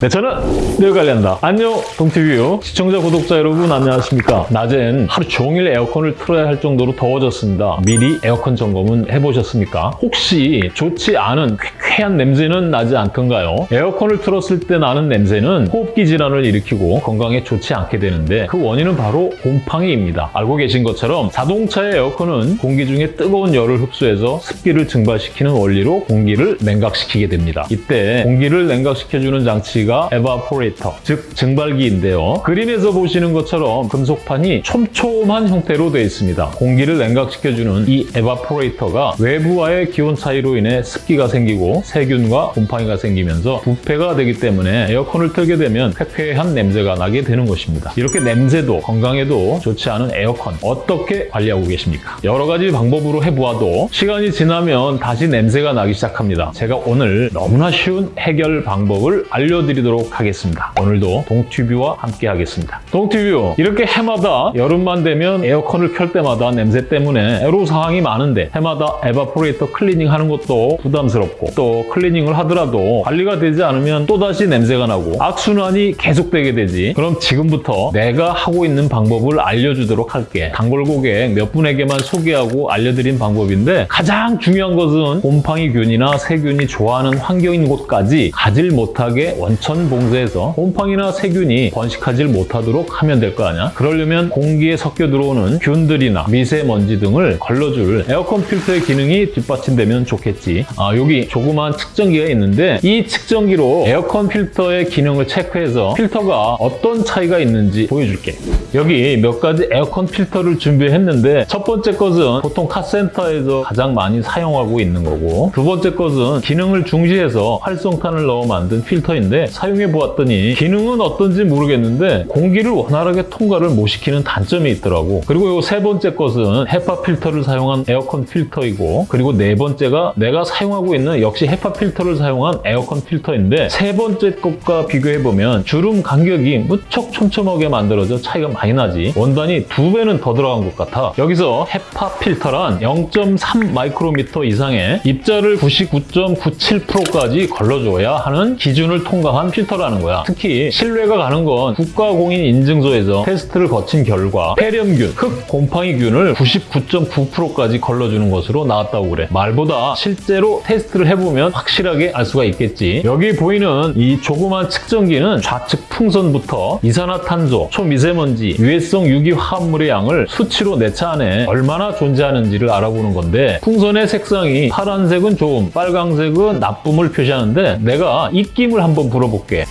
내 차는 내가 관리한다. 안녕, 동티뷰 시청자, 구독자 여러분 안녕하십니까? 낮엔 하루 종일 에어컨을 틀어야 할 정도로 더워졌습니다. 미리 에어컨 점검은 해보셨습니까? 혹시 좋지 않은 쾌쾌한 냄새는 나지 않던가요? 에어컨을 틀었을 때 나는 냄새는 호흡기 질환을 일으키고 건강에 좋지 않게 되는데 그 원인은 바로 곰팡이입니다. 알고 계신 것처럼 자동차의 에어컨은 공기 중에 뜨거운 열을 흡수해서 습기를 증발시키는 원리로 공기를 냉각시키게 됩니다. 이때 공기를 냉각시켜주는 장치가 evaporator, 즉 증발기인데요. 그림에서 보시는 것처럼 금속판이 촘촘한 형태로 되어 있습니다. 공기를 냉각시켜주는 이 evaporator가 외부와의 기온 차이로 인해 습기가 생기고 세균과 곰팡이가 생기면서 부패가 되기 때문에 에어컨을 틀게 되면 쾌쾌한 냄새가 나게 되는 것입니다. 이렇게 냄새도 건강에도 좋지 않은 에어컨 어떻게 관리하고 계십니까? 여러 가지 방법으로 해보아도 시간이 지나면 다시 냄새가 나기 시작합니다. 제가 오늘 너무나 쉬운 해결 방법을 알려드 리도록 하겠습니다. 오늘도 동튜뷰와 함께 하겠습니다. 동튜뷰 이렇게 해마다 여름만 되면 에어컨을 켤 때마다 냄새 때문에 애로사항이 많은데 해마다 evaporator 클리닝 하는 것도 부담스럽고 또 클리닝을 하더라도 관리가 되지 않으면 또다시 냄새가 나고 악순환이 계속되게 되지 그럼 지금부터 내가 하고 있는 방법을 알려주도록 할게 단골 고객 몇 분에게만 소개하고 알려드린 방법인데 가장 중요한 것은 곰팡이균이나 세균이 좋아하는 환경인 곳까지 가질 못하게 원천 봉쇄해서 곰팡이나 세균이 번식하지 못하도록 하면 될 거 아니야? 그러려면 공기에 섞여 들어오는 균들이나 미세먼지 등을 걸러줄 에어컨 필터의 기능이 뒷받침되면 좋겠지. 아, 여기 조그만 측정기가 있는데 이 측정기로 에어컨 필터의 기능을 체크해서 필터가 어떤 차이가 있는지 보여줄게. 여기 몇 가지 에어컨 필터를 준비했는데 첫 번째 것은 보통 카센터에서 가장 많이 사용하고 있는 거고 두 번째 것은 기능을 중시해서 활성탄을 넣어 만든 필터인데 사용해 보았더니 기능은 어떤지 모르겠는데 공기를 원활하게 통과를 못 시키는 단점이 있더라고. 그리고 이 세 번째 것은 HEPA 필터를 사용한 에어컨 필터이고 그리고 네 번째가 내가 사용하고 있는 역시 HEPA 필터를 사용한 에어컨 필터인데 세 번째 것과 비교해보면 주름 간격이 무척 촘촘하게 만들어져 차이가 많이 나지. 원단이 두 배는 더 들어간 것 같아. 여기서 HEPA 필터란 0.3 마이크로미터 이상의 입자를 99.97%까지 걸러줘야 하는 기준을 통과한 필터라는 거야. 특히 신뢰가 가는 건 국가공인 인증소에서 테스트를 거친 결과 폐렴균, 흙 곰팡이균을 99.9%까지 걸러주는 것으로 나왔다고 그래. 말보다 실제로 테스트를 해보면 확실하게 알 수가 있겠지. 여기 보이는 이 조그만 측정기는 좌측 풍선부터 이산화탄소, 초미세먼지, 유해성 유기화합물의 양을 수치로 내 차 안에 얼마나 존재하는지를 알아보는 건데 풍선의 색상이 파란색은 좋음, 빨강색은 나쁨을 표시하는데 내가 입김을 한번 불어 볼게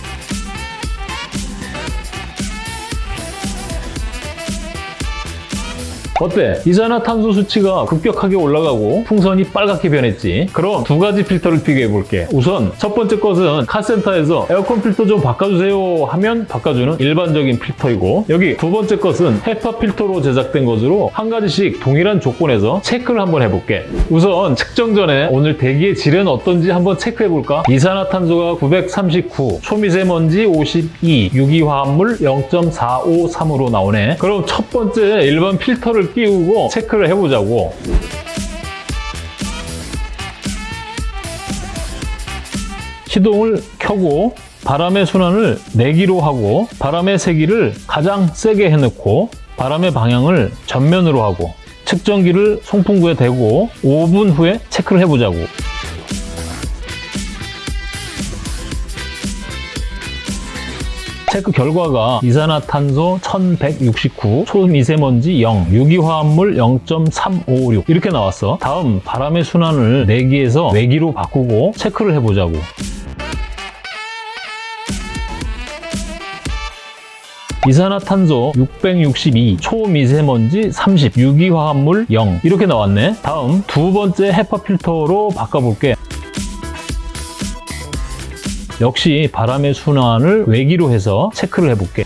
어때? 이산화탄소 수치가 급격하게 올라가고 풍선이 빨갛게 변했지. 그럼 두 가지 필터를 비교해 볼게. 우선 첫 번째 것은 카센터에서 에어컨 필터 좀 바꿔주세요 하면 바꿔주는 일반적인 필터이고 여기 두 번째 것은 헤파 필터로 제작된 것으로 한 가지씩 동일한 조건에서 체크를 한번 해볼게. 우선 측정 전에 오늘 대기의 질은 어떤지 한번 체크해 볼까? 이산화탄소가 939, 초미세먼지 52, 유기화합물 0.453으로 나오네. 그럼 첫 번째 일반 필터를 끼우고 체크를 해보자고. 시동을 켜고 바람의 순환을 내기로 하고 바람의 세기를 가장 세게 해놓고 바람의 방향을 전면으로 하고 측정기를 송풍구에 대고 5분 후에 체크를 해보자고. 체크 결과가 이산화탄소 1169, 초미세먼지 0, 유기화합물 0.356 이렇게 나왔어. 다음 바람의 순환을 내기에서 외기로 바꾸고 체크를 해보자고. 이산화탄소 662, 초미세먼지 30, 유기화합물 0 이렇게 나왔네. 다음 두 번째 헤파 필터로 바꿔볼게. 역시 바람의 순환을 외기로 해서 체크를 해볼게.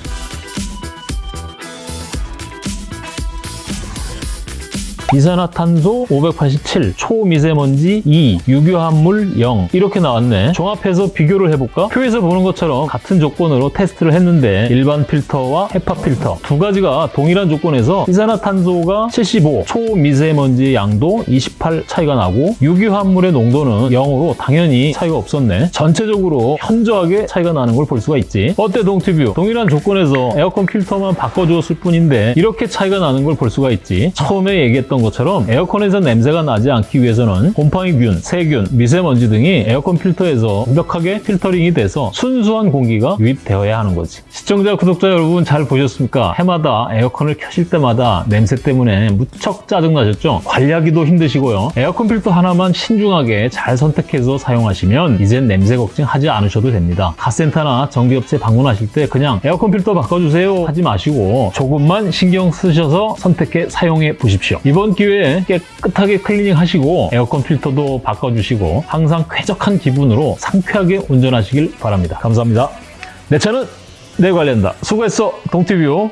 이산화탄소 587, 초미세먼지 2, 유효함물 0 이렇게 나왔네. 종합해서 비교를 해볼까? 표에서 보는 것처럼 같은 조건으로 테스트를 했는데 일반 필터와 헤파 필터 두 가지가 동일한 조건에서 이산화탄소가 75, 초미세먼지의 양도 28 차이가 나고 유효함물의 농도는 0으로 당연히 차이가 없었네. 전체적으로 현저하게 차이가 나는 걸 볼 수가 있지. 어때 동티뷰? 동일한 조건에서 에어컨 필터만 바꿔주었을 뿐인데 이렇게 차이가 나는 걸 볼 수가 있지. 처음에 얘기했던 것처럼 에어컨에서 냄새가 나지 않기 위해서는 곰팡이균, 세균, 미세먼지 등이 에어컨 필터에서 완벽하게 필터링이 돼서 순수한 공기가 유입되어야 하는 거지. 시청자, 구독자 여러분 잘 보셨습니까? 해마다 에어컨을 켜실 때마다 냄새 때문에 무척 짜증나셨죠? 관리하기도 힘드시고요. 에어컨 필터 하나만 신중하게 잘 선택해서 사용하시면 이젠 냄새 걱정하지 않으셔도 됩니다. 카센터나 정비업체 방문하실 때 그냥 에어컨 필터 바꿔주세요 하지 마시고 조금만 신경 쓰셔서 선택해 사용해 보십시오. 이번 기회에 깨끗하게 클리닝 하시고 에어컨 필터도 바꿔주시고 항상 쾌적한 기분으로 상쾌하게 운전하시길 바랍니다. 감사합니다. 내 차는 내가 관리한다. 수고했어, 동티뷰.